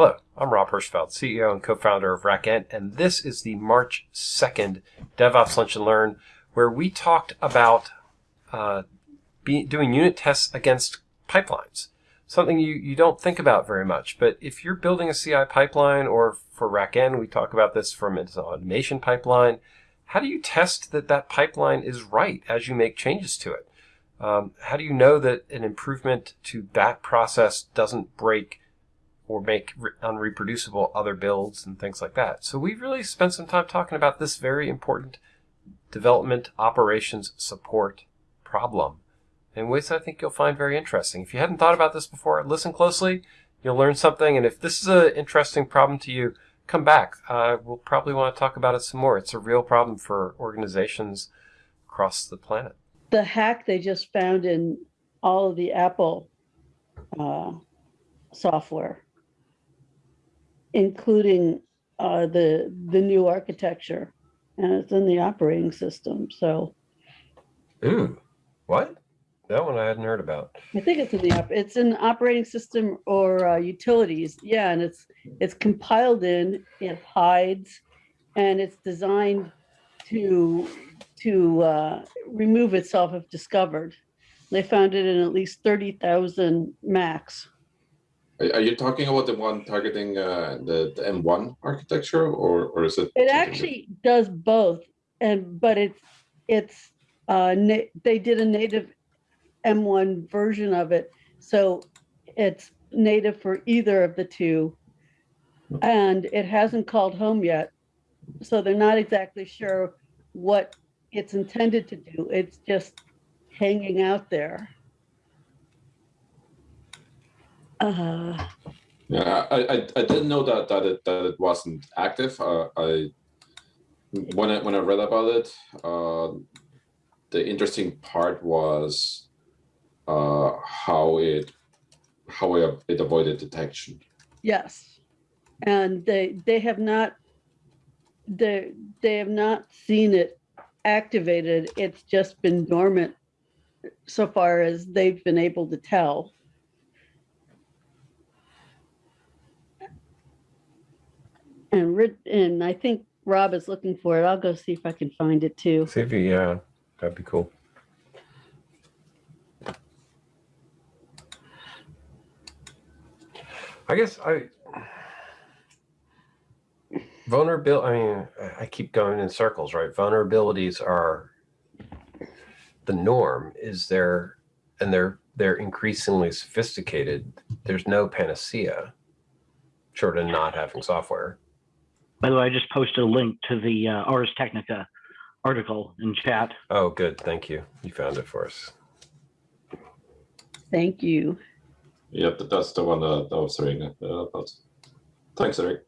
Hello, I'm Rob Hirschfeld, CEO and co-founder of RackN, and this is the March 2nd DevOps Lunch and Learn, where we talked about uh, be, doing unit tests against pipelines. Something you, you don't think about very much, but if you're building a CI pipeline, or for RackN, we talk about this from its automation pipeline, how do you test that that pipeline is right as you make changes to it? Um, how do you know that an improvement to that process doesn't break or make unreproducible other builds and things like that? So we really spent some time talking about this very important development operations support problem in ways I think you'll find very interesting. If you hadn't thought about this before, listen closely. You'll learn something. And if this is an interesting problem to you, come back. Uh, we'll probably want to talk about it some more. It's a real problem for organizations across the planet the hack they just found in all of the Apple uh, software, including uh, the the new architecture, and it's in the operating system. So, ooh, what? That one I hadn't heard about. I think it's in the it's in operating system or uh, utilities. Yeah, and it's it's compiled in. It hides, and it's designed to to uh, remove itself if discovered. They found it in at least 30,000 Macs. Are you talking about the one targeting uh, the, the M1 architecture or, or is it? It actually does both. And but it's it's uh, they did a native M1 version of it. So it's native for either of the two. And it hasn't called home yet. So they're not exactly sure what it's intended to do. It's just hanging out there. Uh, yeah, I, I, I didn't know that that it that it wasn't active. Uh, I when I when I read about it, uh, the interesting part was uh, how it how it, it avoided detection. Yes, and they they have not they they have not seen it activated. It's just been dormant so far as they've been able to tell. And, and I think Rob is looking for it. I'll go see if I can find it too. See if you, yeah, that'd be cool. I guess I, vulnerability, I mean, I keep going in circles, right? Vulnerabilities are the norm. Is there, and they're they're increasingly sophisticated. There's no panacea, short of not having software. By the way, I just posted a link to the uh, Ars Technica article in chat. Oh, good. Thank you. You found it for us. Thank you. Yeah, that's the one that I was reading about. Thanks, Eric.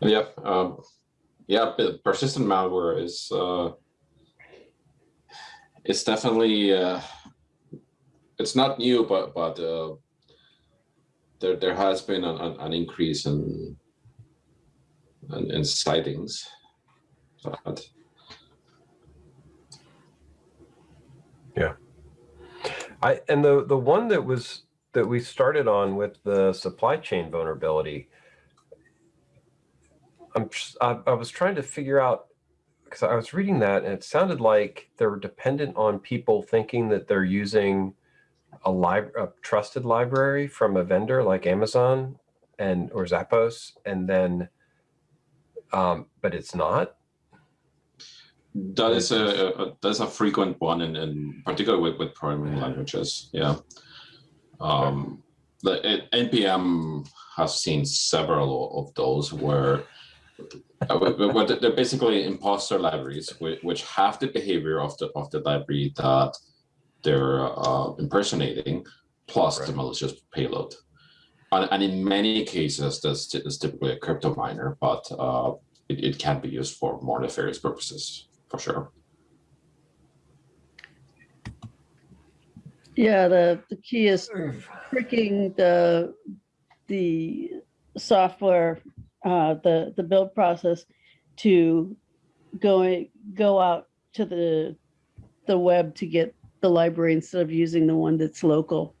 Yeah, um, yeah, persistent malware is uh, it's definitely uh, it's not new, but but uh, there there has been an, an increase in, in in sightings. But, yeah, I and the the one that was that we started on with the supply chain vulnerability I'm I, I was trying to figure out because I was reading that and it sounded like they're dependent on people thinking that they're using a, lib a trusted library from a vendor like Amazon and or Zappos, and then, um, but it's not. That is a, a that's a frequent one, in, in particular with, with programming languages. Yeah, um, the it, npm has seen several of those where uh, they're basically imposter libraries, which have the behavior of the of the library that they're uh, impersonating, plus right. the malicious payload. And, and, in many cases, this is typically a crypto miner, but uh, it, it can be used for more nefarious purposes, for sure. Yeah, the, the key is tricking the the software uh, the the build process to go go out to the, the web to get the library instead of using the one that's local.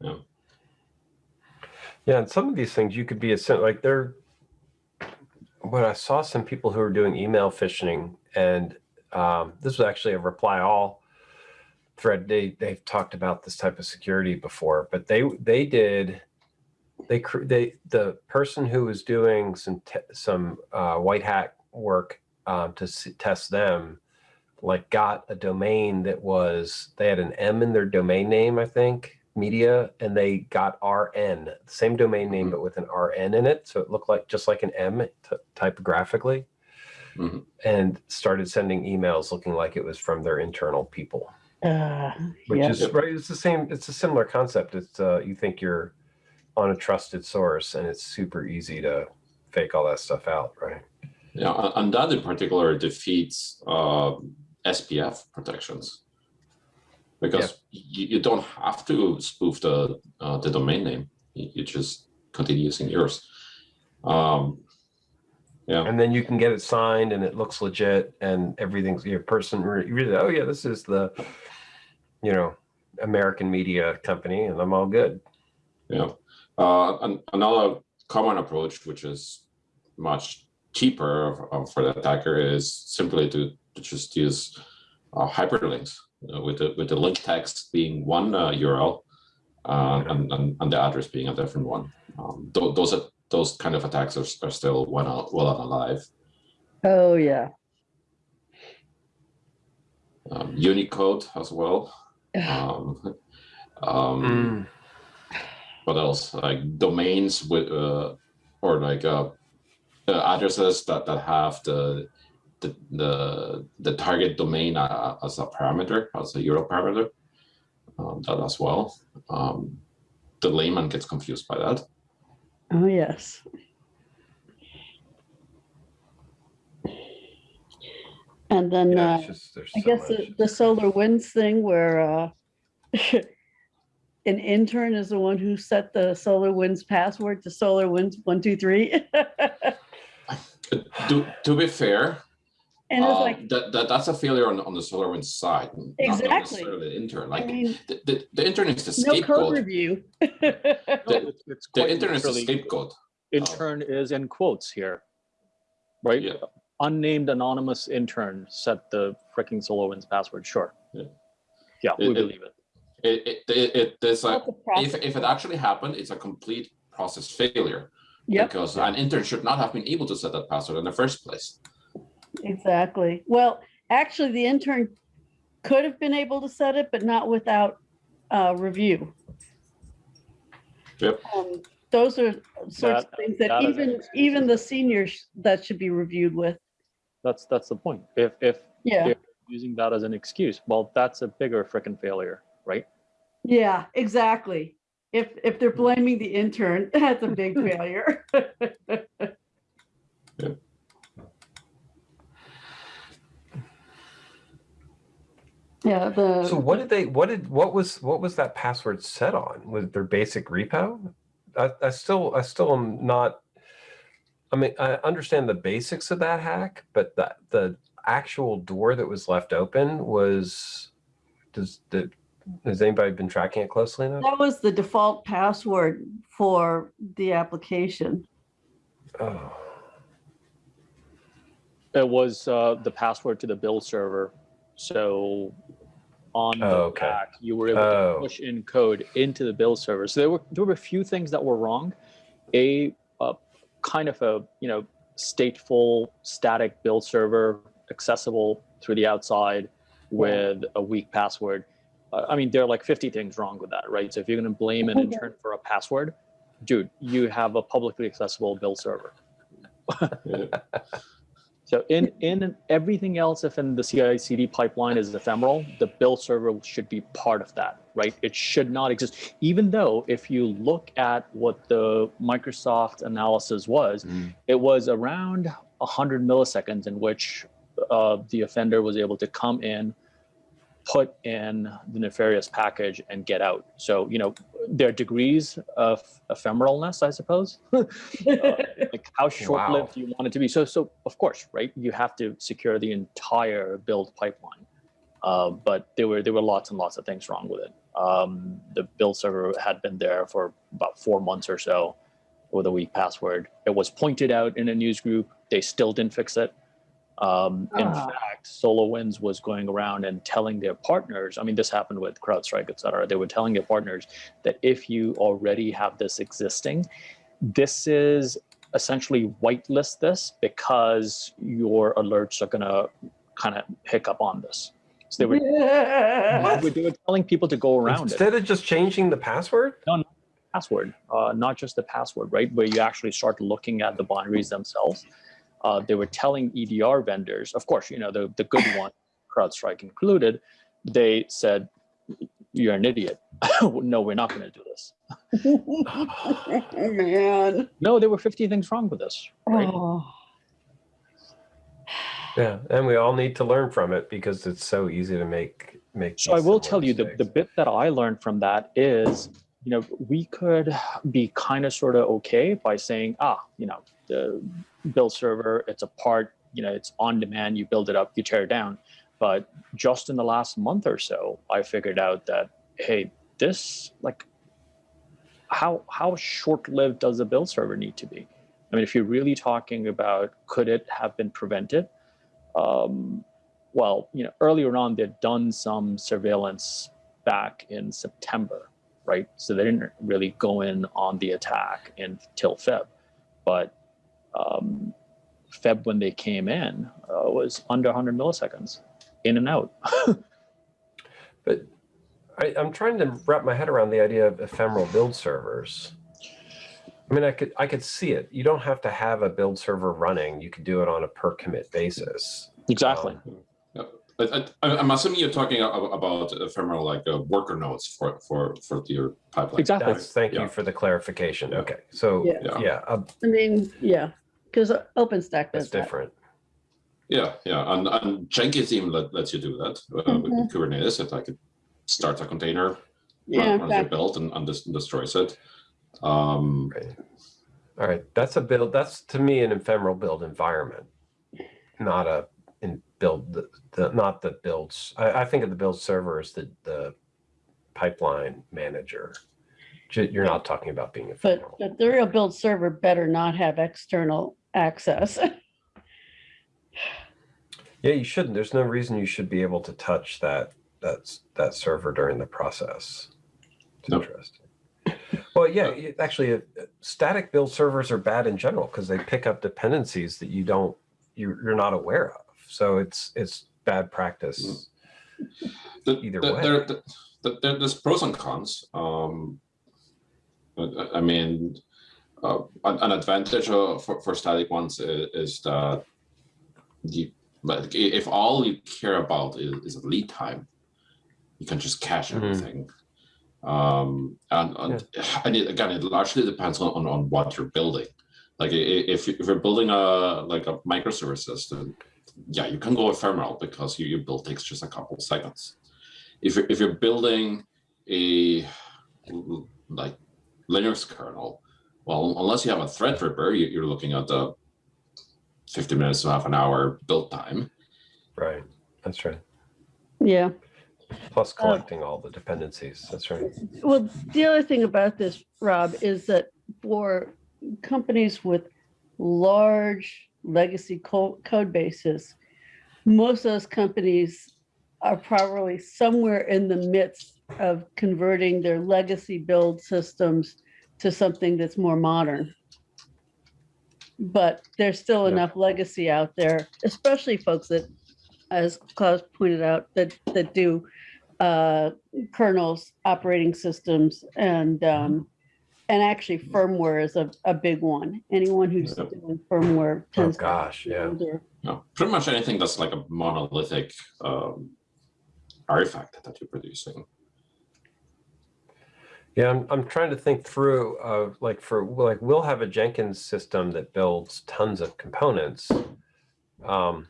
Yeah, yeah, and some of these things you could be a like they're. When I saw some people who were doing email phishing, and um, this was actually a reply all thread. They they've talked about this type of security before, but they they did. They they the person who was doing some te- some uh, white hat work um, to s- test them, like got a domain that was they had an M in their domain name, I think, media, and they got RN, same domain name Mhm. but with an RN in it, so it looked like just like an M t- typographically, Mhm. and started sending emails looking like it was from their internal people, Uh, which yeah. is right. It's the same. It's a similar concept. It's uh, you think you're on a trusted source, and it's super easy to fake all that stuff out, right? Yeah, and- that in particular defeats uh, SPF protections because you, you don't have to spoof the uh, the domain name. You, you just continue using yours. Um, yeah, And then you can get it signed, and it looks legit, and everything's your person. really, oh yeah, this is the, you know, American media company, and I'm all good. yeah. Uh, an, another common approach, which is much cheaper uh, for the attacker, is simply to, to just use uh, hyperlinks uh, with the with the link text being one uh, URL uh, and, and and the address being a different one. Um, th- those are those kind of attacks are, are still well out- well and alive. Oh, yeah. Um, Unicode as well. Um, um, what else? Like domains with uh or like uh, uh addresses that that have the the the, the target domain uh, as a parameter as a URL parameter um, that as well. Um the layman gets confused by that. Oh, yes. And then, Yeah, uh, it's just, I so guess the, the SolarWinds thing where, uh, an intern is the one who set the SolarWinds password to SolarWinds one, two, three. To, to be fair And it's uh, like, that, that that's a failure on, on the SolarWinds side not- not, Exactly. necessarily the intern I like mean, the, the, the intern is the no code scapegoat review. No, it's- it's the intern is the literally- scapegoat Intern is in quotes here. Right? Yeah. Unnamed anonymous intern set the freaking SolarWinds password, sure. Yeah. Yeah, we It- it- believe it. It it, it, it there's a That's a if, if it actually happened, it's a complete process failure Yep, because an intern should not have been able to set that password in the first place. exactly. Well, actually, the intern could have been able to set it, but not without, uh, review. Yep. Um, Those are sorts of things that that is even, even the seniors, that should be reviewed with. That's, that's the point. If, if Yeah, Yeah. using that as an excuse, well, that's a bigger freaking failure, right? yeah, exactly. If, if they're hmm. blaming the intern, that's a big failure. Yeah, So the, what did they? What did? What was? What was that password set on? Was it their basic repo? I, I still, I still am not. I mean, I understand the basics of that hack, but the the actual door that was left open was. Does the has anybody been tracking it closely enough? that was the default password for the application. Oh, It was uh, the password to the build server. So on the Oh, okay. back, you were able Oh. to push in code into the build server. So there were there were a few things that were wrong. A uh, kind of a you know stateful static build server accessible through the outside with a weak password. I mean, there are like 50 things wrong with that, right? So if you're going to blame an intern for a password, dude, you have a publicly accessible build server. So in in everything else, if in the CI/CD pipeline is ephemeral, the build server should be part of that, right? It should not exist. Even though if you look at what the Microsoft analysis was, Mm. it was around 100 milliseconds in which uh, the offender was able to come in, put in the nefarious package, and get out. So you know there are degrees of ephemeralness, I suppose. Uh, like how short-lived do you want it to be? So, so of course, right? You have to secure the entire build pipeline. Uh, but there were there were lots and lots of things wrong with it. Um, the build server had been there for about four months or so with a weak password. It was pointed out in a news group. They still didn't fix it. Um, in Ah. fact, SolarWinds was going around and telling their partners. I mean, this happened with CrowdStrike, et cetera. They were telling their partners that if you already have this existing, this is essentially whitelist this because your alerts are going to kind of pick up on this. So they were, they were telling people to go around it Instead of just changing the password? No password, uh, not just the password, right? Where you actually start looking at the binaries themselves. Uh, they were telling EDR vendors, of course, you know, the, the good one, CrowdStrike included, they said, you're an idiot. no, we're not going to do this. Man. No, there were 50 things wrong with this, right? Oh. Yeah, and we all need to learn from it because it's so easy to make make. So I will similar tell you the, the bit that I learned from that is, you know, we could be kind of sort of okay by saying, ah, you know, the build server, it's a part, you know, it's on demand, you build it up, you tear it down. But just in the last month or so, I figured out that, hey, this like how how short-lived does a build server need to be? I mean, if you're really talking about could it have been prevented? Um, well, you know, earlier on they'd done some surveillance back in September, right? So they didn't really go in on the attack until Feb, but um, Feb when they came in uh, was under 100 milliseconds, in and out. But I, I'm trying to wrap my head around the idea of ephemeral build servers. I mean, I could I could see it. You don't have to have a build server running. You could do it on a per commit basis. Exactly. Um, I, I, I'm assuming you're talking about ephemeral like uh, worker nodes for for for your pipeline. Exactly. that's, thank Yeah. you for the clarification. Okay, so Yeah. Yeah. yeah, uh, I mean, yeah, because OpenStack that's does that. different. Yeah, yeah, and, and Jenkins even let, lets you do that uh, with Mhm. Kubernetes. If I could start a container, Yeah, run, in runs a fact, build, and, and dis- destroys it. Um, Right. All right, that's a build. That's to me an ephemeral build environment, not a in build the, the not the builds. I, I think of the build server as the the pipeline manager. You're not talking about being but, ephemeral. but the real build server better not have external access. Yeah, you shouldn't. There's no reason you should be able to touch that that's that server during the process. It's Nope. interesting. Well, yeah, it- actually, uh, static build servers are bad in general because they pick up dependencies that you don't you, you're not aware of. So it's it's bad practice. the, Either the, way. There, the, the, there's pros and cons. Um, I mean, uh, an, an advantage of, for, for static ones is, is that you, like, if all you care about is, is lead time, you can just cache Mhm. everything. Um, and, and, and it, again, it largely depends on, on, on what you're building. Like i- i- if, you- if you're building a like a microservices, then yeah, you can go ephemeral because you, your build takes just a couple seconds. If you're, if you're building a like Linux kernel, well, unless you have a Threadripper, you, you're looking at the 50 minutes to half an hour build time. Right. That's right. Yeah. Plus Uh, collecting all the dependencies. That's right. Well, the other thing about this, Rob, is that for companies with large legacy co- code bases, most of those companies are probably somewhere in the midst of converting their legacy build systems to something that's more modern. But there's still Yeah. enough legacy out there, especially folks that, as Klaus pointed out, that, that do uh, kernels, operating systems, and um, and actually firmware is a, a big one. Anyone who's Yep. doing firmware Oh tends to gosh, be yeah. older. You know, pretty much anything that's like a monolithic um, artifact that you're producing. Yeah, I'm, I'm trying to think through of like for like we'll have a Jenkins system that builds tons of components. Um,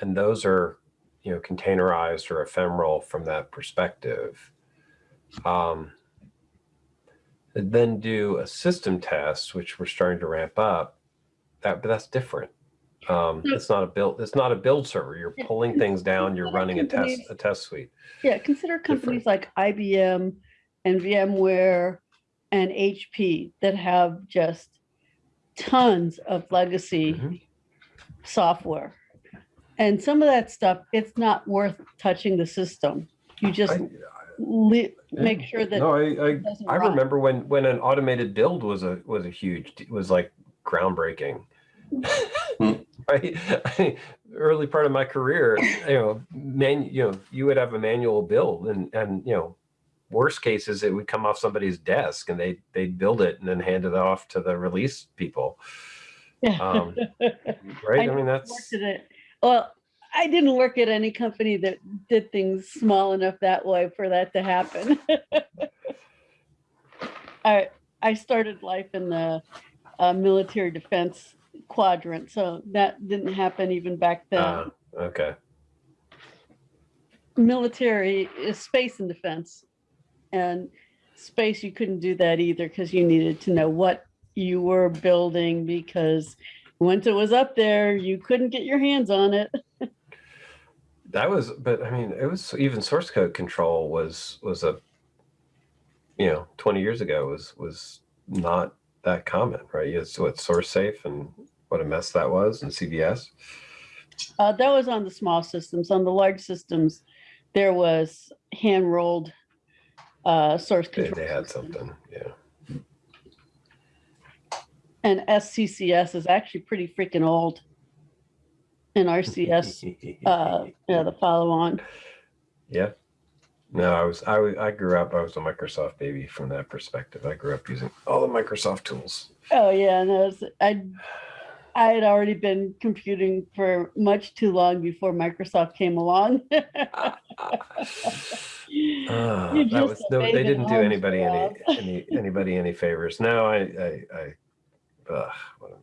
and those are, you know, containerized or ephemeral from that perspective. Um, and then do a system test, which we're starting to ramp up. that, but that's different. Um, it's not a build. It's not a build server. You're pulling things down. You're running a test a test suite. Yeah, consider companies like IBM and VMware and HP that have just tons of legacy Mhm. software. And some of that stuff, it's not worth touching the system. You just I, make Yeah. sure that no, I, I I remember when when an automated build was a was a huge was like groundbreaking. Hmm. right, early part of my career, you know, man, you know, you would have a manual build, and and you know, worst cases it would come off somebody's desk, and they they'd build it and then hand it off to the release people. Yeah. Um, right? I, I mean, that's. Well, I didn't work at any company that did things small enough that way for that to happen. I I started life in the uh, military defense quadrant, so that didn't happen even back then. uh, okay. military is space and defense, and space you couldn't do that either because you needed to know what you were building because once it was up there, you couldn't get your hands on it. That was, but I mean, it was even source code control was was a, you know, twenty years ago was was not that common, right? It's what SourceSafe and what a mess that was, and CVS. Uh, that was on the small systems. On the large systems, there was hand rolled uh, source They, control. they had system. something, yeah. And SCCS is actually pretty freaking old. And RCS, uh, yeah, the follow on. yeah. No, I was I was- I grew up. I was a Microsoft baby from that perspective. I grew up using all the Microsoft tools. Oh yeah, no, it's, I I had already been computing for much too long before Microsoft came along. You that was no, they didn't do anybody any, any anybody any favors. No, I I, I ugh, what a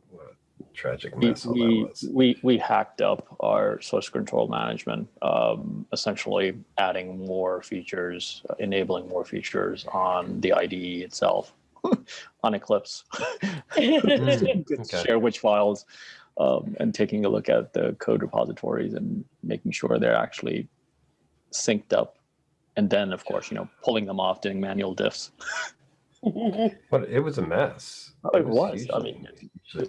tragic we, mess all we, that was. we, we hacked up our source control management, um, essentially adding more features, uh, enabling more features on the IDE itself, on Eclipse. Okay. Share which files, um, and taking a look at the code repositories and making sure they're actually synced up. And then, of course, you know, pulling them off, doing manual diffs. But it was a mess. Oh, it was. I usually- mean, usually a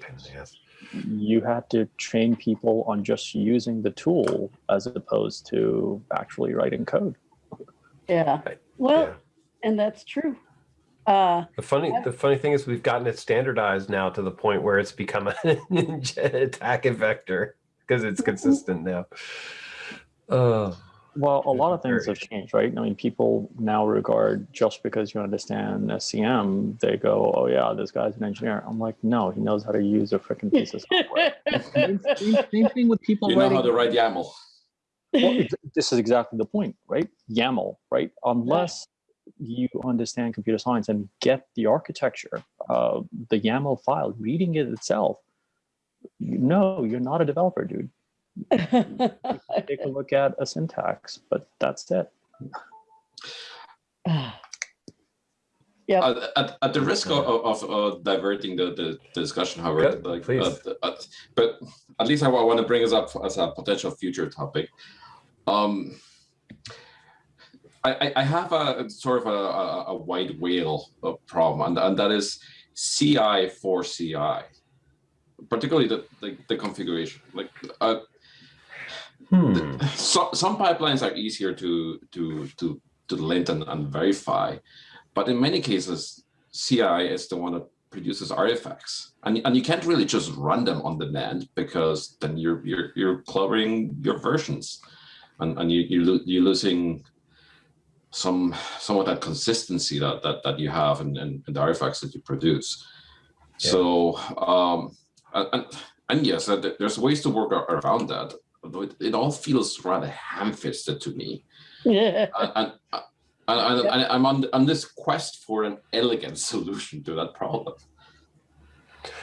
pain in the ass. you had to train people on just using the tool as opposed to actually writing code. yeah. Right, Well, yeah. and that's true. Uh, The funny, the funny thing is, we've gotten it standardized now to the point where it's become an attack vector because it's consistent now. Oh, Well, a lot of things Very have changed, right? I mean, people now regard just because you understand SCM, they go, "Oh yeah, this guy's an engineer." I'm like, no, he knows how to use a freaking piece of software. same, same- same thing with people You know writing. how to write YAML. well, this is exactly the point, right? YAML, right? Unless you understand computer science and get the architecture, uh, the YAML file, reading it itself, no, you're not a developer, dude. Take a look at a syntax, but that's it. yeah. Uh, at, at the risk of, of, of diverting the, the, the discussion, however, Good, like, please. uh, uh, but at least I, want to bring us up as a potential future topic. Um, I, I- I have a sort of a, a, a white whale of problem, and, and that is CI for CI, particularly the, the, the configuration. Like uh, hmm. so, some pipelines are easier to to to to lint and, and verify, but in many cases, CI is the one that produces artifacts, and and you can't really just run them on demand because then you're you're you're cluttering your versions, and and you you you're losing some some of that consistency that that, that you have in, in, in the artifacts that you produce. Yeah. So um, and, and and yes, uh, there's ways to work around that. Although it, it all feels rather ham-fisted to me, Yeah. and, and, and, and, and I'm on on this quest for an elegant solution to that problem.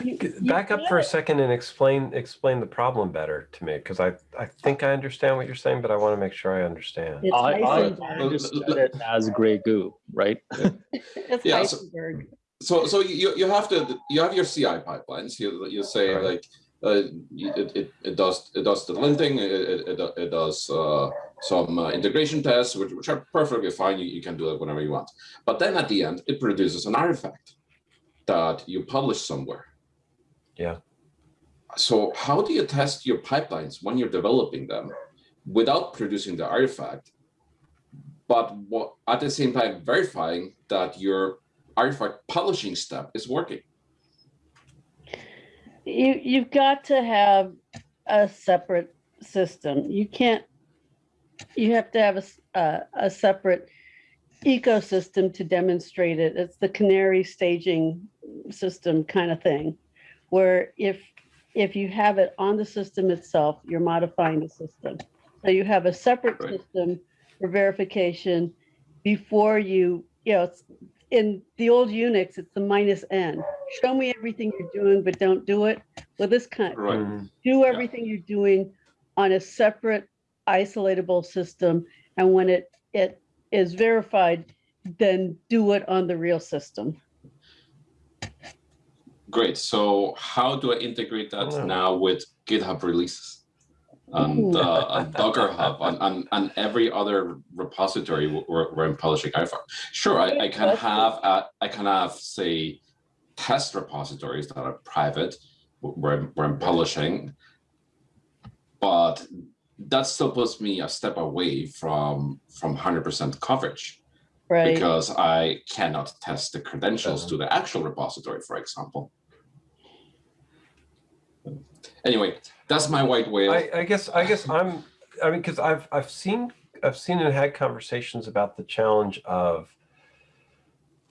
You- you Back up for a second and explain explain the problem better to me because I I think I understand what you're saying, but I want to make sure I understand. It's I, I Heisenberg. understood it as gray goo, right? It's Yeah, so- Heisenberg. so so you you have to you have your CI pipelines. You you say Right. like you- it, it it does it does the linting. It it, it, it does uh, some uh, integration tests, which, which are perfectly fine. You, you can do it whenever you want. But then at the end, it produces an artifact that you publish somewhere. Yeah. So how do you test your pipelines when you're developing them without producing the artifact, but what, at the same time verifying that your artifact publishing step is working? You, you've got to have a separate system. You can't, you have to have a a separate ecosystem to demonstrate it. It's the canary staging system kind of thing. Where if, if you have it on the system itself, you're modifying the system. So you have a separate Right. system for verification before you, you know, in the old Unix, it's the minus N. Show me everything you're doing, but don't do it. Well, this kind, Right. Mm, do everything you're doing on a separate isolatable system. And when it, it is verified, then do it on the real system. Great. So how do I integrate that Oh. now with GitHub releases? And, uh, and Docker Hub and, and, and every other repository wh- where, where I'm publishing artifact. Sure, I, I can have uh, I can have say test repositories that are private where I'm, where I'm publishing, but that still puts me a step away from from 100% coverage Right. because I cannot test the credentials Uh-huh. to the actual repository, for example. Anyway, that's my white whale. I, I guess I guess I'm I mean because I've I've seen I've seen and had conversations about the challenge of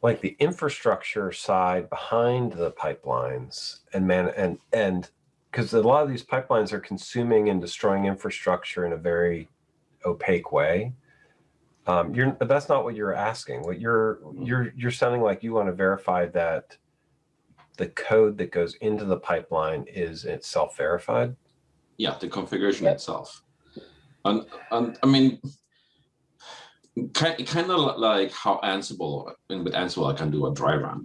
like the infrastructure side behind the pipelines and man and and because a lot of these pipelines are consuming and destroying infrastructure in a very opaque way. Um, you're but that's not what you're asking. What you're you're you're sounding like you want to verify that the code that goes into the pipeline is itself verified. yeah, the configuration Yep. itself. And and I mean, kind kind of like how Ansible, and with Ansible, I can do a dry run.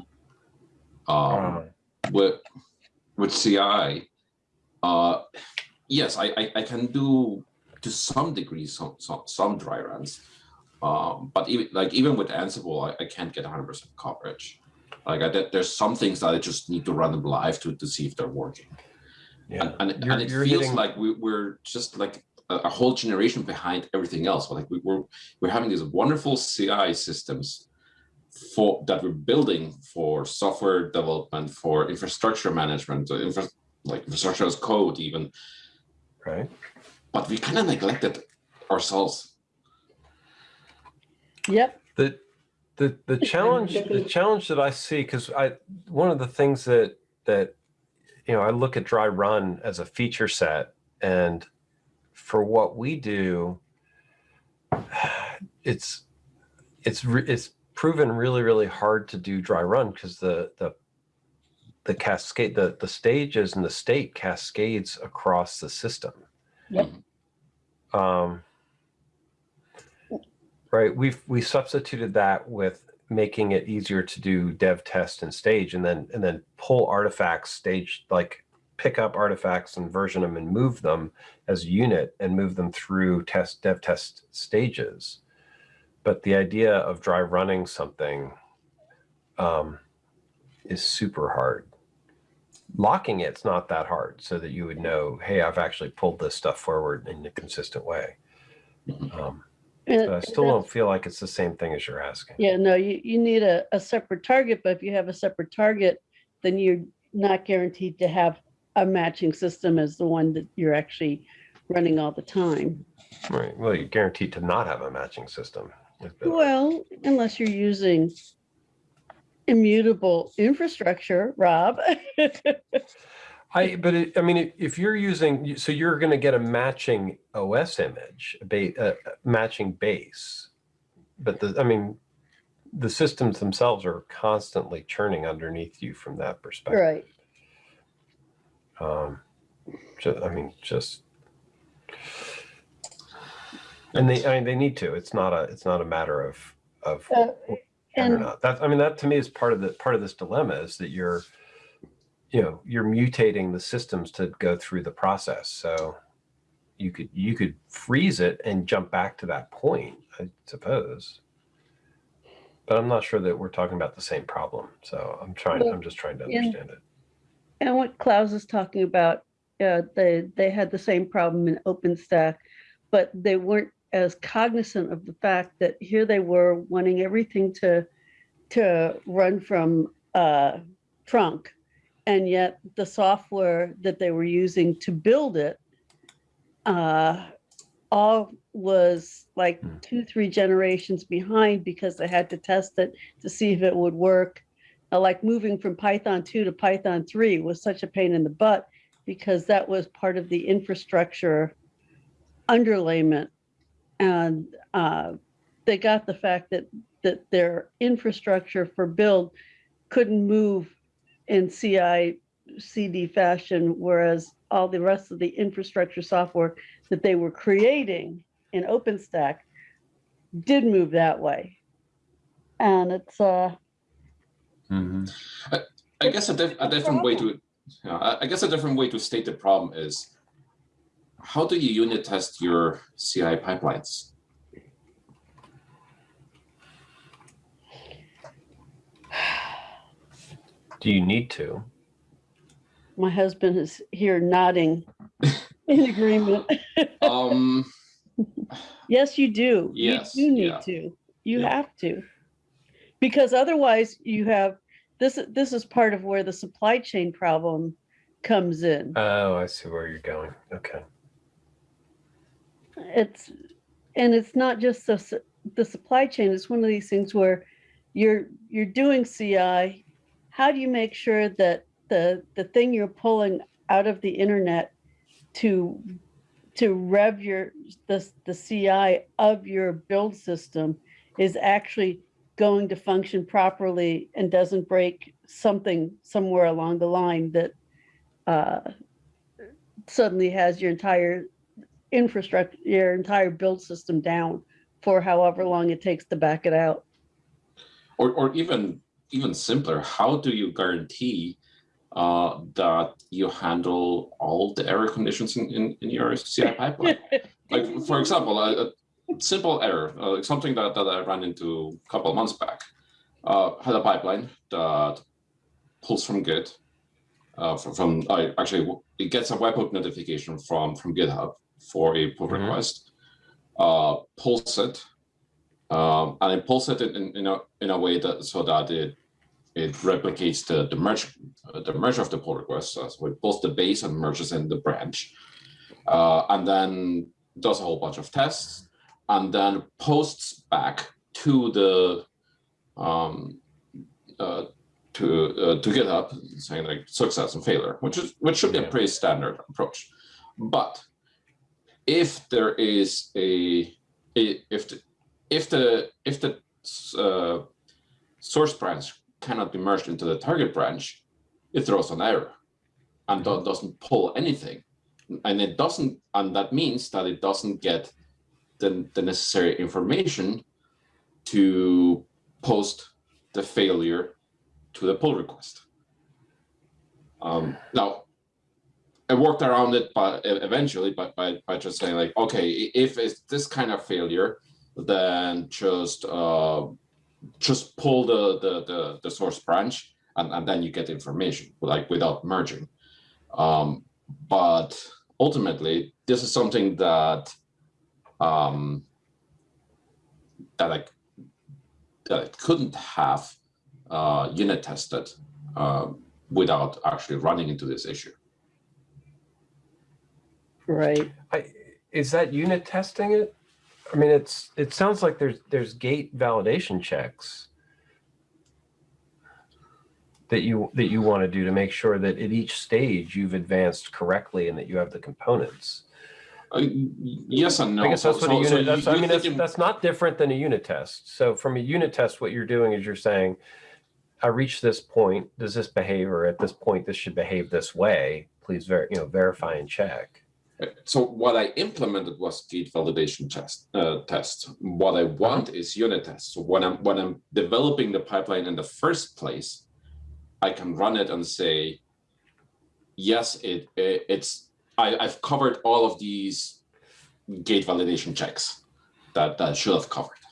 Um, with with CI, uh, yes, I, I I can do to some degree some some, some dry runs, um, but even like even with Ansible, I, I can't get 100% coverage. Like I, did- there's some things that I just need to run them live to to see if they're working Yeah. and, and, You're- and it feels hitting- like we, we're just like a, a whole generation behind everything else. Like we, we're we're having these wonderful CI systems for that we're building for software development, for infrastructure management, uh, infra, like infrastructure as code, even. Right. But we kind of neglected ourselves. Yep. The the challenge the challenge that I see because I one of the things that that you know I look at dry run as a feature set and for what we do it's it's it's proven really really hard to do dry run because the the the cascade the the stages and the state cascades across the system Yep. um right? We've we substituted that with making it easier to do dev test and stage and then and then pull artifacts stage like pick up artifacts and version them and move them as a unit and move them through test dev test stages. But the idea of dry running something um, is super hard. Locking it's not that hard so that you would know hey i've actually pulled this stuff forward in a consistent way. Um, And but i still don't feel like it's the same thing as you're asking Yeah, no, you, you need a, a separate target, but if you have a separate target, then you're not guaranteed to have a matching system as the one that you're actually running all the time. right well you're guaranteed to not have a matching system Well, unless you're using immutable infrastructure, Rob. I, but it, I mean, if- you're using, so you're going to get a matching OS image, a ba- uh, matching base, but the, I mean, the systems themselves are constantly churning underneath you from that perspective. Right. Um, ju- I mean, just, and they, I mean, they need to. It's not a, it's not a matter of of Uh, can or And- not. That I mean, that to me is part of the part of this dilemma is that you're, you know, you're mutating the systems to go through the process. So you could you could freeze it and jump back to that point, I suppose. But I'm not sure that we're talking about the same problem. So I'm trying. Well, I'm just trying to understand it. And what Klaus is talking about, uh, they, they had the same problem in OpenStack, but they weren't as cognizant of the fact that here they were wanting everything to, to run from, uh, trunk. And yet the software that they were using to build it, uh, all was like Hmm. two, three generations behind because they had to test it to see if it would work uh, like moving from Python 2 to Python 3 was such a pain in the butt because that was part of the infrastructure underlayment. And uh, they got the fact that, that their infrastructure for build couldn't move in CI CD fashion, whereas all the rest of the infrastructure software that they were creating in OpenStack did move that way. And it's, uh, I guess a, diff- a different way to, yeah, I- I guess a different way to state the problem is, how do you unit test your CI pipelines? Do you need to? My husband is here nodding in agreement. Um, Yes, you do. Yes, You do need yeah. to. You Yeah. have to. Because otherwise you have, this, this is part of where the supply chain problem comes in. Oh, I see where you're going. Okay. It's, and it's not just the, the supply chain, it's one of these things where you're, you're doing CI. How do you make sure that the, the thing you're pulling out of the internet to, to rev your, the, the CI of your build system is actually going to function properly and doesn't break something somewhere along the line that uh, suddenly has your entire infrastructure, your entire build system down for however long it takes to back it out. or, or even, even simpler, how do you guarantee uh, that you handle all the error conditions in, in, in your CI pipeline? like for example, a, a simple error, uh, something that, that I ran into a couple of months back, uh, had a pipeline that pulls from Git, uh, from, from I actually it gets a webhook notification from from GitHub for a pull Mhm. request, uh, pulls it, um, and it pulls it in, in, a in a way that so that it it replicates the the merge uh, the merge of the pull request, uh, so it pulls the base and merges in the branch, uh, and then does a whole bunch of tests, and then posts back to the um, uh, to uh, to GitHub saying like success and failure, which is which should be a pretty standard approach. But if there is a, a if the if the if the uh, source branch cannot be merged into the target branch, it throws an error and do- doesn't pull anything. And it doesn't, and that means that it doesn't get the, the necessary information to post the failure to the pull request. Um, now, I worked around it, but eventually, by, by, by just saying like, okay, if it's this kind of failure, then just uh, just pull the, the the the source branch, and, and then you get information, like without merging. Um, but ultimately, this is something that um, that I that I couldn't have uh, unit tested uh, without actually running into this issue. Right. I, is that unit testing it? I mean, it's it sounds like there's there's gate validation checks that you that you want to do to make sure that at each stage you've advanced correctly and that you have the components. Uh, yes and no. I guess that's So- what a so- so unit. That's, you- I mean, that's, that's not different than a unit test. So from a unit test, what you're doing is you're saying, I reached this point. Does this behave, or at this point, this should behave this way? Please, ver- you know, verify and check. So what I implemented was gate validation test uh, test. What I want is unit tests. So when I'm when I'm developing the pipeline in the first place, I can run it and say, yes, it, it it's I, I've covered all of these gate validation checks that that I should have covered.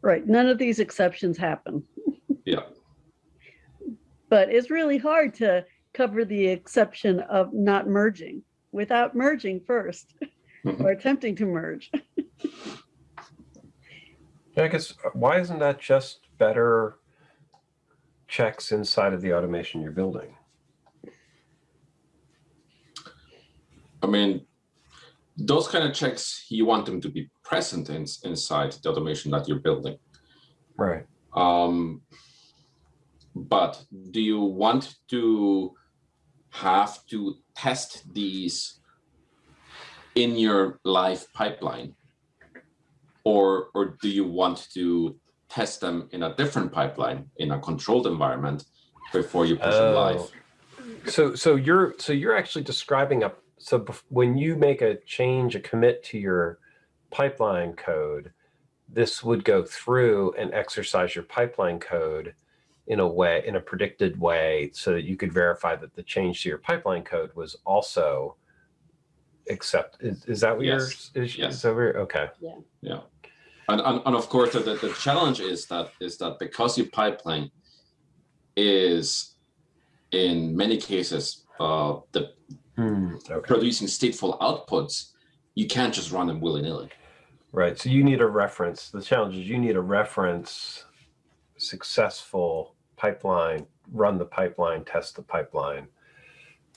Right, none of these exceptions happen. Yeah. But it's really hard to cover the exception of not merging without merging first Mhm. or attempting to merge. I guess uh, why isn't that just better checks inside of the automation you're building? I mean, those kind of checks you want them to be present in, inside the automation that you're building. Right. Um, but do you want to have to test these in your live pipeline? Or, or do you want to test them in a different pipeline in a controlled environment before you push them oh. live? Oh. So so you're so you're actually describing a so when you make a change a commit to your pipeline code, this would go through and exercise your pipeline code in a way in a predicted way so that you could verify that the change to your pipeline code was also accept is, is that what Yes. you're is, Yes. is that where okay Yeah. Yeah. And, and, and of course, the, the, the challenge is that is that because your pipeline is in many cases uh, the Hmm, okay producing stateful outputs, you can't just run them willy-nilly. Right. So you need a reference. The challenge is you need a reference successful pipeline, run the pipeline, test the pipeline.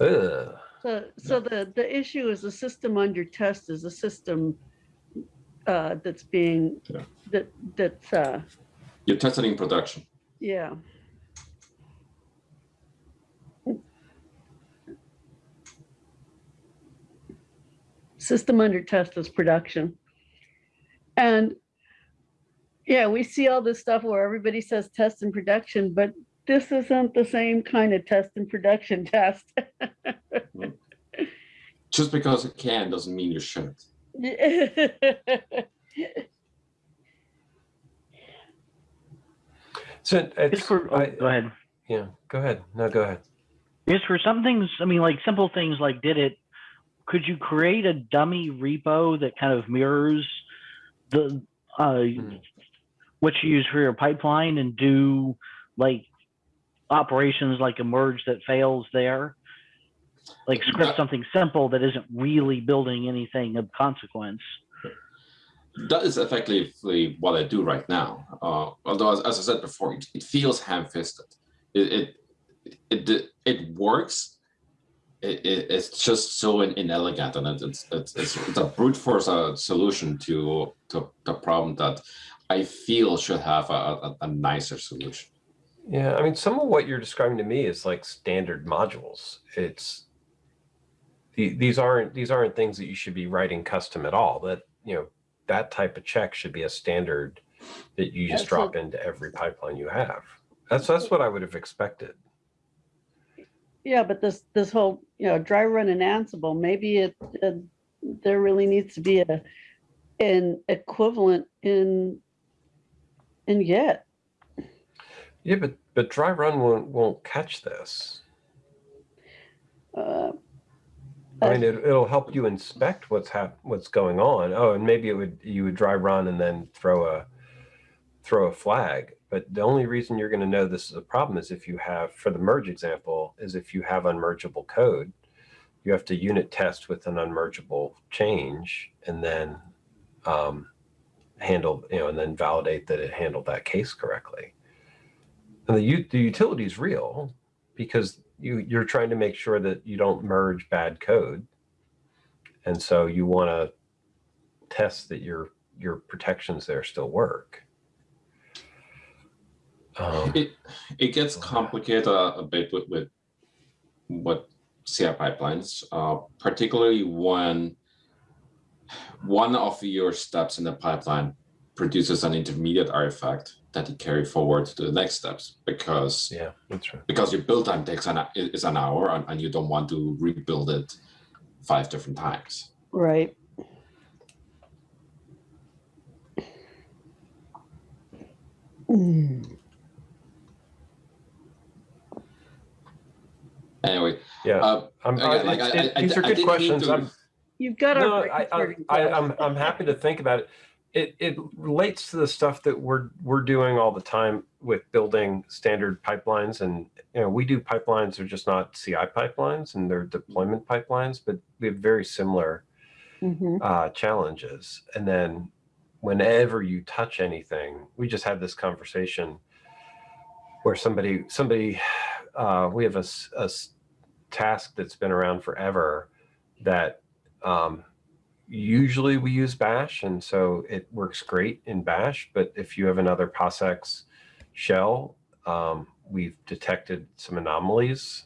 Ugh. So, so the, the issue is the system under test is a system uh, that's being, Yeah. that, that's, uh, You're testing in production. yeah. System under test is production. And yeah, we see all this stuff where everybody says test and production, but this isn't the same kind of test and production test. Just because it can doesn't mean you should. So It's it's, for, oh, I- go ahead. yeah, go ahead. No, go ahead. It's for some things, I mean, like simple things like did it, could you create a dummy repo that kind of mirrors the, uh, what you use for your pipeline and do like operations like a merge that fails there? Like script That- something simple that isn't really building anything of consequence. That is effectively what I do right now. Uh, although, as, as I said before, it, it feels ham-fisted. It it it, it, works. It, it, it's just so inelegant, and it's, it's it's it's a brute force uh, solution to to the problem that I feel should have a, a, a nicer solution. Yeah, I mean, some of what you're describing to me is like standard modules. It's these aren't these aren't things that you should be writing custom at all. That you know that type of check should be a standard that you just Yeah, drop into every pipeline you have. That's that's what I would have expected. Yeah, but this, this whole, you know, dry run and Ansible, maybe it, uh, there really needs to be a, an equivalent in, in yet. Yeah, but but dry run won't won't catch this. Uh, I mean, it, it'll help you inspect what's hap- what's going on. Oh, and maybe it would you would dry run and then throw a throw a flag. But the only reason you're going to know this is a problem is if you have, for the merge example, is if you have unmergeable code, you have to unit test with an unmergeable change and then um, handle, you know, and then validate that it handled that case correctly. And the, the utility is real because you you're trying to make sure that you don't merge bad code and so you want to test that your your protections there still work um, It it gets complicated a, a bit with with what CI pipelines, uh, particularly when one of your steps in the pipeline produces an intermediate artifact that you carry forward to the next steps because yeah that's right because your build time takes an is an hour and, and you don't want to rebuild it five different times. Right. Mm. Anyway, Yeah. uh, I'm, again, I- like, it- I- I- these are I good didn't questions. to- I'm, You've got no, our. I, I, I, I'm, I'm happy to think about it. It, it relates to the stuff that we're, we're doing all the time with building standard pipelines and, you know, we do pipelines, they're just not CI pipelines and they're deployment pipelines, but we have very similar Mhm. uh, challenges. And then whenever you touch anything, we just had this conversation where somebody, somebody, uh, we have a, a task that's been around forever that um, usually we use bash. And so it works great in bash. But if you have another POSIX shell, um, we've detected some anomalies.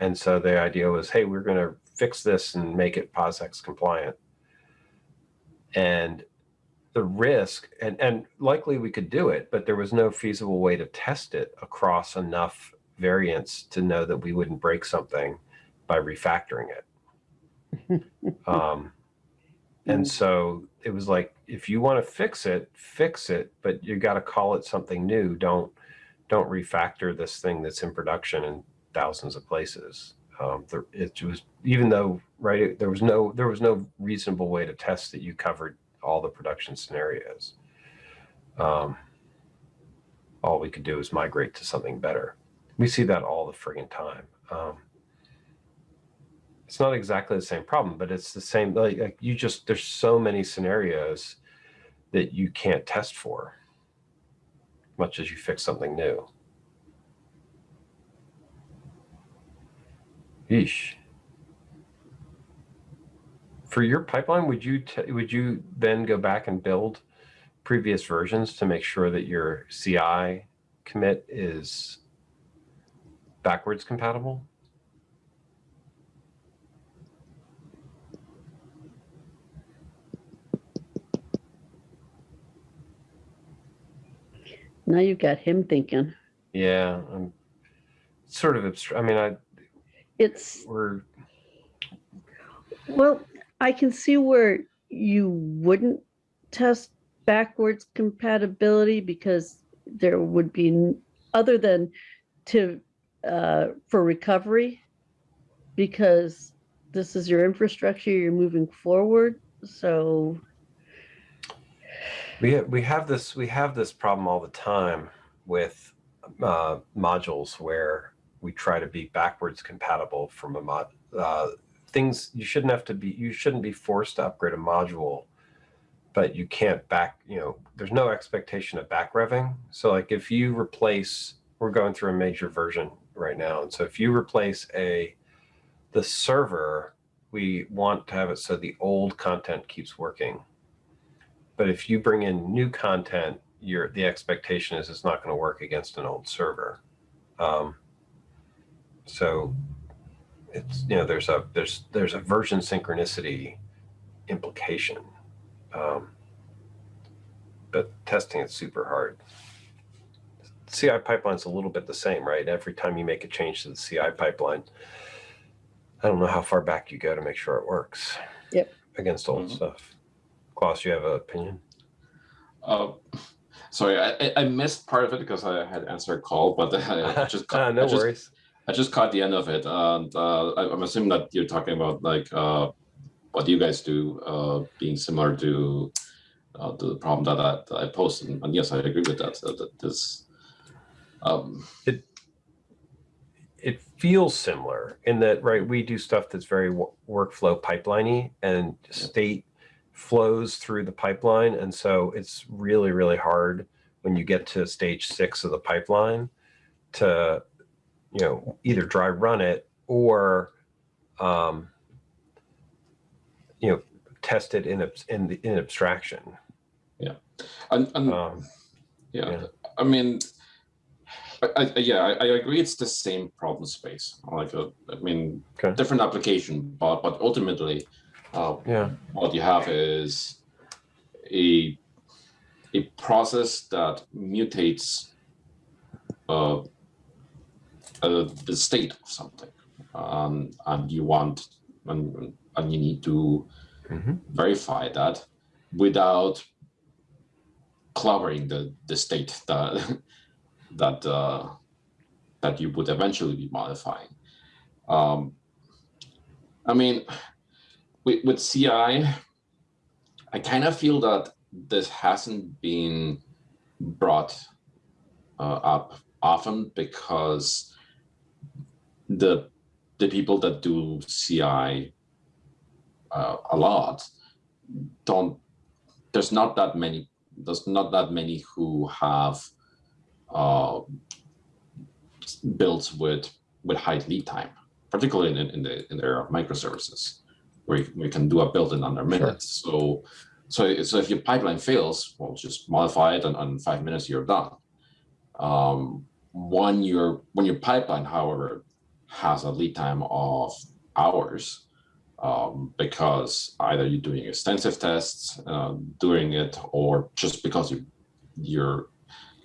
And so the idea was, hey, we're going to fix this and make it POSIX compliant. And the risk, and, and likely we could do it, but there was no feasible way to test it across enough variants to know that we wouldn't break something by refactoring it. um, and so it was like, if you want to fix it, fix it, but you got to call it something new. Don't don't refactor this thing that's in production in thousands of places. Um, there, it was even though right there was no there was no reasonable way to test that you covered all the production scenarios. Um, all we could do is migrate to something better. We see that all the friggin' time. Um, it's not exactly the same problem, but it's the same. Like, like you just there's so many scenarios that you can't test for, much as you fix something new. Yeesh. For your pipeline, would you would you then go back and build previous versions to make sure that your CI commit is backwards compatible? Now you've got him thinking. Yeah, I'm sort of abstract. I mean, I It's, we're well, I can see where you wouldn't test backwards compatibility because there would be, other than to, uh, for recovery, because this is your infrastructure, you're moving forward. So, We have, we have this we have this problem all the time with uh, modules where we try to be backwards compatible from a mod. Uh, things you shouldn't have to be you shouldn't be forced to upgrade a module, but you can't back. You know, there's no expectation of back revving. So like if you replace, we're going through a major version right now, and so if you replace a the server, we want to have it so the old content keeps working but if you bring in new content, your the expectation is it's not going to work against an old server. Um, so it's you know there's a there's there's a version synchronicity implication, um, but testing it's super hard. CI pipeline's a little bit the same, right? Every time you make a change to the CI pipeline, I don't know how far back you go to make sure it works. Yep. Against old Mhm. stuff. Klaus, you have an opinion? Uh, sorry, I, I- missed part of it because I had answered a call, but I just caught, no I just, worries. I just caught the end of it, and uh, I'm assuming that you're talking about like uh, what you guys do, uh, being similar to uh, the problem that I, that I posted, and yes, I agree with that. That, that this, um, It feels similar in that, right? We do stuff that's very workflow pipeliney and state flows through the pipeline. And so it's really, really hard when you get to stage six of the pipeline to, you know, either dry run it or, um, you know, test it in, in, the, in abstraction. and, and Um, yeah, yeah. I mean, I, I, yeah, I, I agree. It's the same problem space. Like, a, I mean, Okay. different application, but but ultimately, uh, yeah. what you have is a a process that mutates uh, uh, the state of something, um, and you want and and you need to Mhm. verify that without clobbering the the state that that uh, that you would eventually be modifying. Um, I mean, with, with CI, I kind of feel that this hasn't been brought uh, up often because the the people that do CI uh, a lot don't. There's not that many. There's not that many who have uh, builds with with high lead time, particularly in, in the in the area of microservices, where you, we can do a build in under minutes. So, so so if your pipeline fails, well, just modify it, and in five minutes you're done. Um, when your when your pipeline, however, has a lead time of hours, um, because either you're doing extensive tests uh, doing it, or just because you your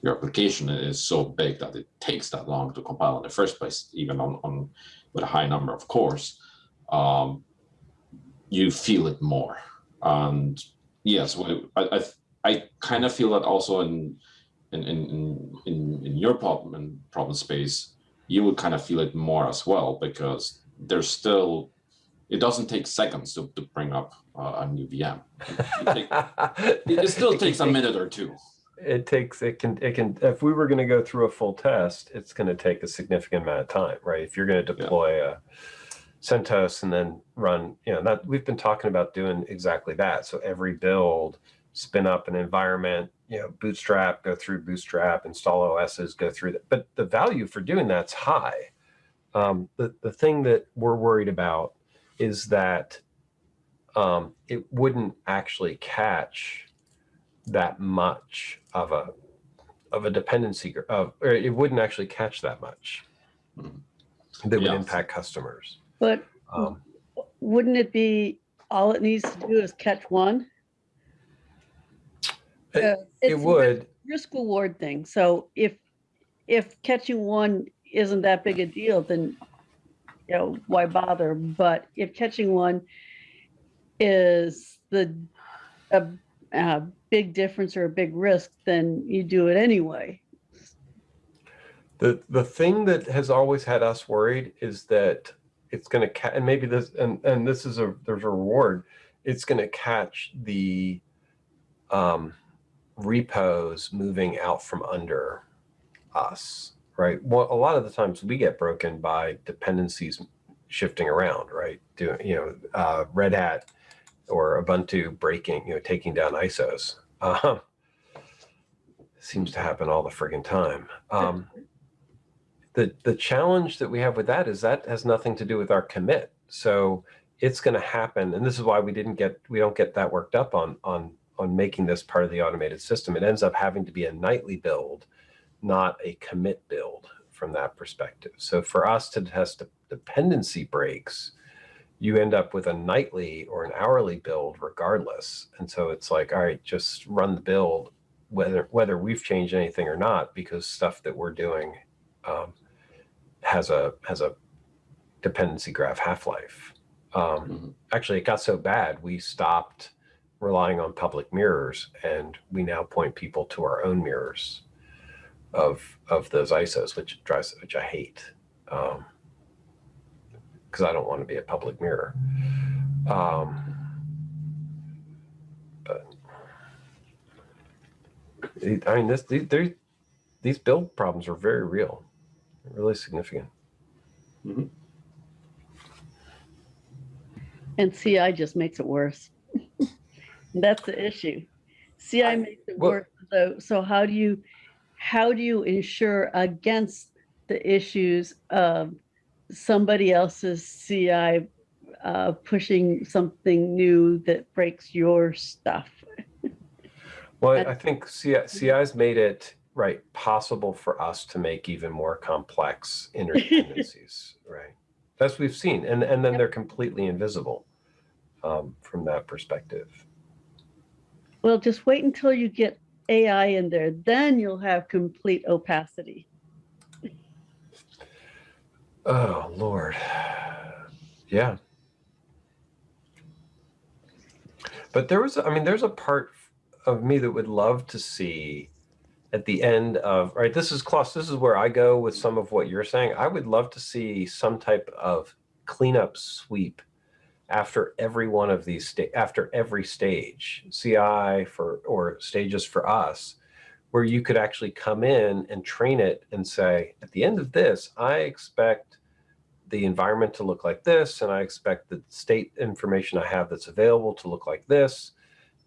your application is so big that it takes that long to compile in the first place, even on, on with a high number of cores, um, you feel it more. And yes, I, I, I kind of feel that also in in in in, in your problem in problem space, you would kind of feel it more as well because there's still it doesn't take seconds to, to bring up uh, a new VM. It, it still It takes a take- minute or two. It takes, it can, it can, if we were going to go through a full test, it's going to take a significant amount of time, right? If you're going to deploy a CentOS and then run, you know, that we've been talking about doing exactly that. So every build, spin up an environment, you know, bootstrap, go through bootstrap, install OSs, go through that. But the value for doing that's high. Um, the, the thing that we're worried about is that um, it wouldn't actually catch that much of a of a dependency of or it wouldn't actually catch that much Mhm. that would impact customers But um, wouldn't it be, all it needs to do is catch one? It- Uh, it would Risk reward thing. So if, if catching one isn't that big a deal, then, you know, why bother? But if catching one is the, a, a big difference or a big risk, then you do it anyway. the the thing that has always had us worried is that it's going to catch and maybe this and and this is a there's a reward. It's going to catch the um repos moving out from under us right? Well a lot of the times we get broken by dependencies shifting around right? Doing you know uh, red hat or ubuntu breaking you know taking down isos um, seems to happen all the friggin time. Um, the the challenge that we have with that is that has nothing to do with our commit. So it's going to happen and this is why we didn't get we don't get that worked up on on on making this part of the automated system. It ends up having to be a nightly build not a commit build from that perspective. So for us to test dependency breaks you end up with a nightly or an hourly build regardless. And so it's like all right just run the build whether whether we've changed anything or not because stuff that we're doing um, has a has a dependency graph half life. Um, Mhm. Actually, it got so bad we stopped relying on public mirrors, and we now point people to our own mirrors of of those ISOs, which drives which I hate because I don't want to be a public mirror. Um, but I mean, this these, these build problems are very real, really significant. And CI just makes it worse. That's the issue. CI I- makes it well- worse. So, so how do you, how do you ensure against the issues of somebody else's CI uh, pushing something new that breaks your stuff? Well, I think CI, CI's made it right possible for us to make even more complex interdependencies, right? That's what we've seen, and and then Yep. they're completely invisible um, from that perspective. Well, just wait until you get AI in there, then you'll have complete opacity. Oh Lord, yeah. But there was, I mean, there's a part of me that would love to see at the end of, right, this is Klaus, this is where I go with some of what you're saying. I would love to see some type of cleanup sweep after every one of these, after every stage, CI for, or stages for us, where you could actually come in and train it and say, at the end of this, I expect the environment to look like this, and I expect the state information I have that's available to look like this,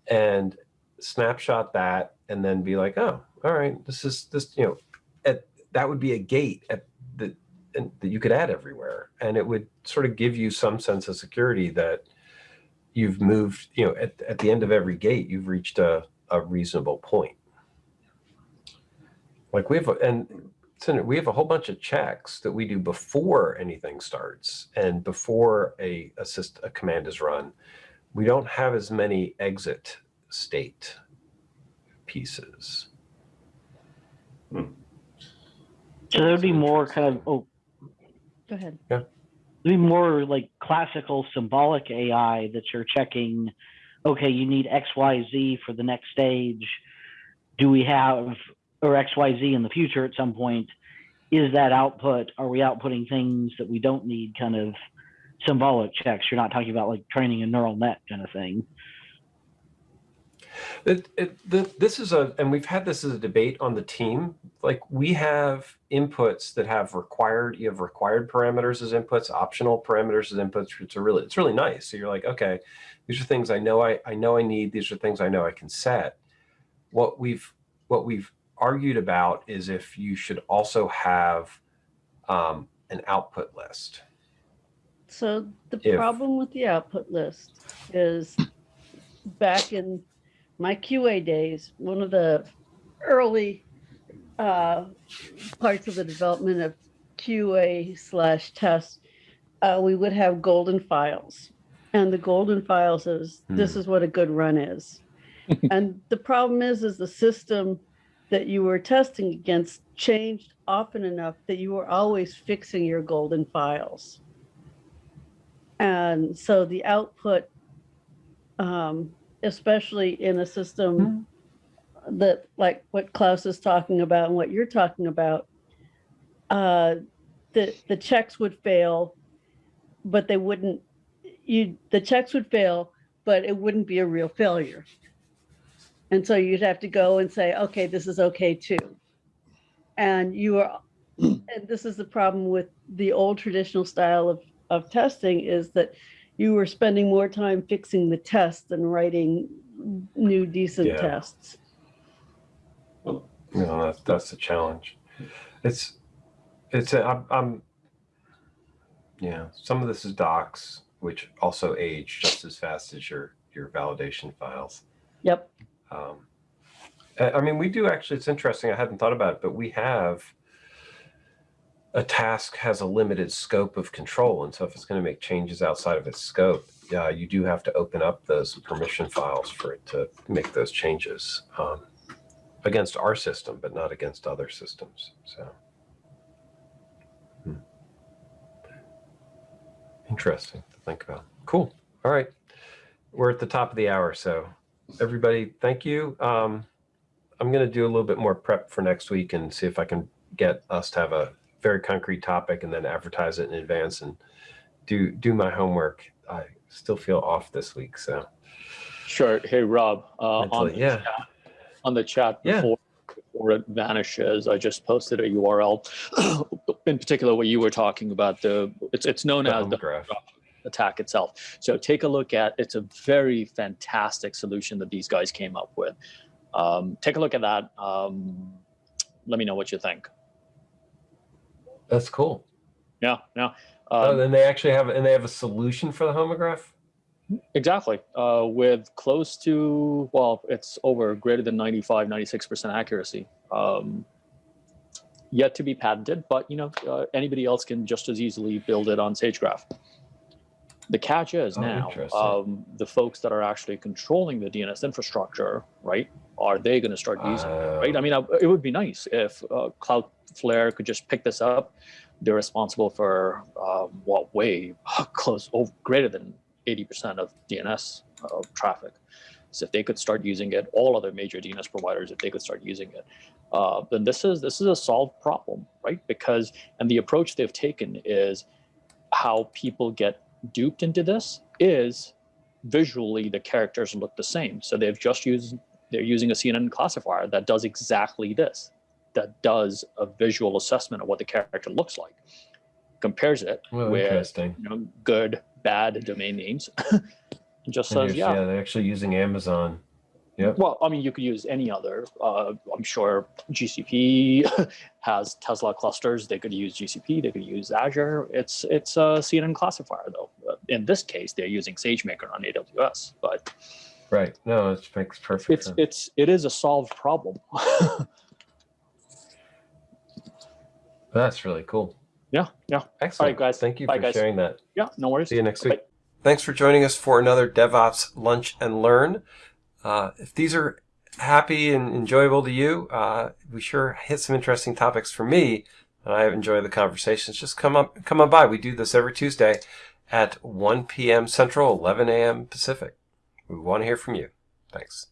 and snapshot that, and then be like, oh, all right, this is this, you know, at, that would be a gate at the that you could add everywhere, and it would sort of give you some sense of security that you've moved, you know, at, at the end of every gate, you've reached a, a reasonable point. Like we have, a, and we have a whole bunch of checks that we do before anything starts and before a assist a command is run. We don't have as many exit state pieces. So there would be more kind of oh, Go ahead. Yeah. There'd be more like classical symbolic AI that you're checking. Okay, you need X, Y, Z for the next stage. Do we have or X, Y, Z in the future at some point? Is that output? Are we outputting things that we don't need? Kind of symbolic checks. You're not talking about like training a neural net kind of thing. It, it, the, this is a, and we've had this as a debate on the team. Like we have inputs that have required, you have required parameters as inputs, optional parameters as inputs. It's really, it's really nice. So you're like, okay, these are things I know I, I know I need. These are things I know I can set. What we've, what we've argued about is if you should also have um, an output list. So the If- problem with the output list is back in my QA days, one of the early uh, parts of the development of QA slash test, uh, we would have golden files. And the golden files is, this Hmm. is what a good run is. and the problem is, is the system that you were testing against changed often enough that you were always fixing your golden files. And so the output, um, especially in a system that like what Klaus is talking about and what you're talking about, uh, the the checks would fail, but they wouldn't. You the checks would fail, but it wouldn't be a real failure. And so you'd have to go and say, okay, this is okay too. And you are, and this is the problem with the old traditional style of of testing is that you were spending more time fixing the test than writing new decent Yeah. tests. You know, that's, that's the challenge. It's, it's, a, I'm, I'm, yeah, some of this is docs, which also age just as fast as your, your validation files. Yep. Um, I mean, we do actually, it's interesting. I hadn't thought about it, but we have a task has a limited scope of control. And so if it's going to make changes outside of its scope, you do have to open up those permission files for it to make those changes um, against our system, but not against other systems. So. Hmm. Interesting to think about. Cool. All right. We're at the top of the hour. So everybody, thank you. Um, I'm going to do a little bit more prep for next week and see if I can get us to have a very concrete topic and then advertise it in advance and do do my homework. I still feel off this week, so Sure. Hey, Rob, uh, on, the yeah, chat, on the chat Yeah. before, before it vanishes, I just posted a URL. In particular, what you were talking about, the it's it's known the as the graph. attack itself. So take a look at it's a very fantastic solution that these guys came up with. Um, take a look at that. Um, let me know what you think. That's cool. Yeah, yeah. oh, Um, then they actually have and they have a solution for the homograph. Exactly. Uh, with close to, well, it's over greater than 95, 96% accuracy. Um, yet to be patented, but you know, uh, anybody else can just as easily build it on SageGraph. The catch is Oh, now, um, the folks that are actually controlling the DNS infrastructure, right? Are they going to start using it? Uh, right? I mean, I, it would be nice if uh, Cloudflare could just pick this up. They're responsible for um, what way close, oh, greater than 80% of DNS uh, traffic. So if they could start using it, all other major DNS providers, if they could start using it, uh, then this is this is a solved problem, right? Because and the approach they've taken is how people get duped into this is visually the characters look the same. So they've just used they're using a CNN classifier that does exactly this, that does a visual assessment of what the character looks like, compares it Well, with interesting. you know good, bad domain names, just And says you're- yeah. they're actually using Amazon. Yep. Well, I mean, you could use any other. Uh, I'm sure GCP has Tesla clusters. They could use GCP. They could use Azure. It's it's a CNN classifier though. Uh, In this case, they're using SageMaker on AWS, but Right. No, it makes perfect it's sense. it's it is a solved problem. That's really cool. yeah, yeah, Excellent. All right guys. Thank you Bye, for guys. sharing that. yeah. No worries. See you next Bye. week. Thanks for joining us for another DevOps Lunch and Learn. Uh, if these are happy and enjoyable to you, uh, we sure hit some interesting topics for me, and I enjoy the conversations. Just come up, come on by. We do this every Tuesday at 1 p.m. Central, 11 a.m. Pacific. We want to hear from you. Thanks.